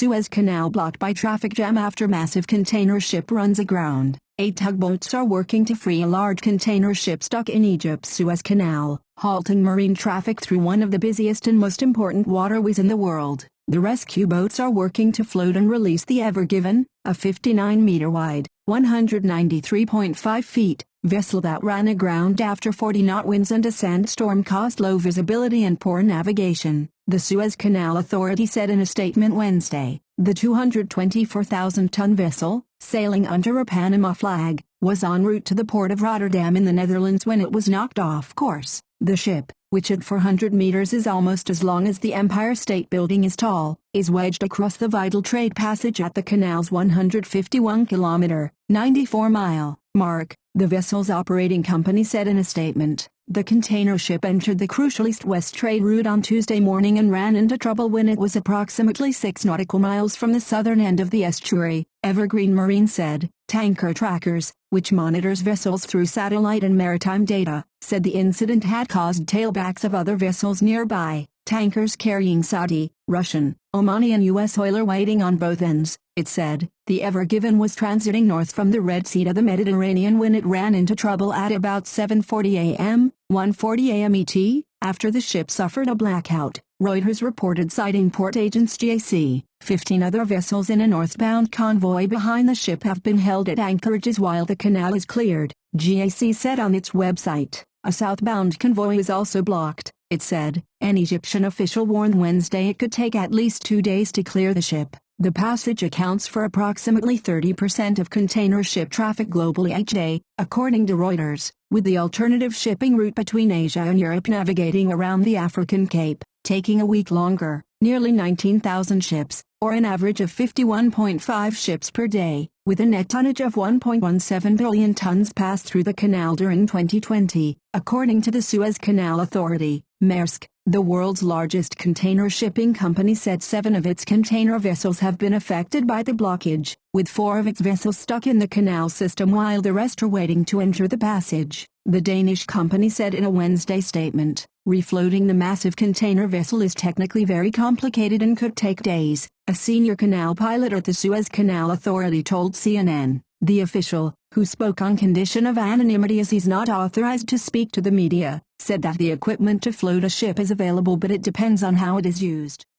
Suez Canal blocked by traffic jam after massive container ship runs aground. Eight tugboats are working to free a large container ship stuck in Egypt's Suez Canal, halting marine traffic through one of the busiest and most important waterways in the world. The rescue boats are working to float and release the Ever Given, a 59-meter-wide, 193.5 feet, vessel that ran aground after 40-knot winds and a sandstorm caused low visibility and poor navigation, the Suez Canal Authority said in a statement Wednesday. The 224,000-ton vessel, sailing under a Panama flag, was en route to the port of Rotterdam in the Netherlands when it was knocked off course. The ship, which at 400 meters is almost as long as the Empire State Building is tall, is wedged across the vital trade passage at the canal's 151-kilometer, 94-mile, mark, the vessel's operating company said in a statement. The container ship entered the crucial east-west trade route on Tuesday morning and ran into trouble when it was approximately 6 nautical miles from the southern end of the estuary, Evergreen Marine said. Tanker trackers, which monitors vessels through satellite and maritime data, said the incident had caused tailbacks of other vessels nearby, tankers carrying Saudi, Russian, Omani and U.S. oil are waiting on both ends, it said. The Ever Given was transiting north from the Red Sea to the Mediterranean when it ran into trouble at about 7.40 a.m., 1.40 a.m. ET, after the ship suffered a blackout, Reuters reported citing port agents GAC. Fifteen other vessels in a northbound convoy behind the ship have been held at anchorages while the canal is cleared, GAC said on its website. A southbound convoy is also blocked, it said. An Egyptian official warned Wednesday it could take at least two days to clear the ship. The passage accounts for approximately 30% of container ship traffic globally each day, according to Reuters, with the alternative shipping route between Asia and Europe navigating around the African Cape, taking a week longer. Nearly 19,000 ships, or an average of 51.5 ships per day, with a net tonnage of 1.17 billion tons passed through the canal during 2020, according to the Suez Canal Authority. Maersk, the world's largest container shipping company said seven of its container vessels have been affected by the blockage, with four of its vessels stuck in the canal system while the rest are waiting to enter the passage, the Danish company said in a Wednesday statement. Refloating the massive container vessel is technically very complicated and could take days, a senior canal pilot at the Suez Canal Authority told CNN. The official, who spoke on condition of anonymity as he's not authorized to speak to the media, said that the equipment to float a ship is available but it depends on how it is used.